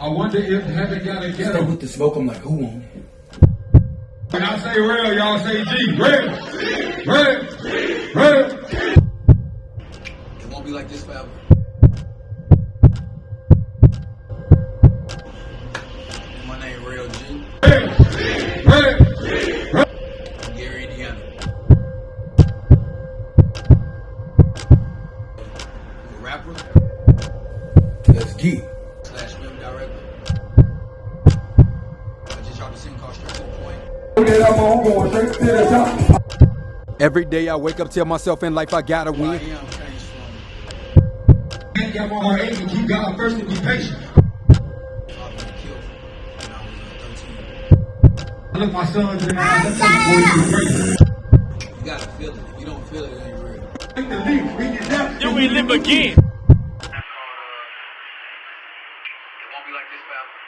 I wonder if heaven got a Stay ghetto. with the smoke. I'm like, who on it? When I say real, y'all say G. Real. Real. Real. It won't be like this forever. My name Real G. Real. Real. from Gary, Indiana. I'm a rapper That's G. Every day I wake up, tell myself in life I gotta win. am changed from Ain't got my. Keep God first and be patient. I've been killed when I was 13. I look my sons in the eyes. I tell them, boy, you gotta feel it. If you don't feel it, it ain't real. Take the leap. We get that. Then we live again. It won't be like this forever.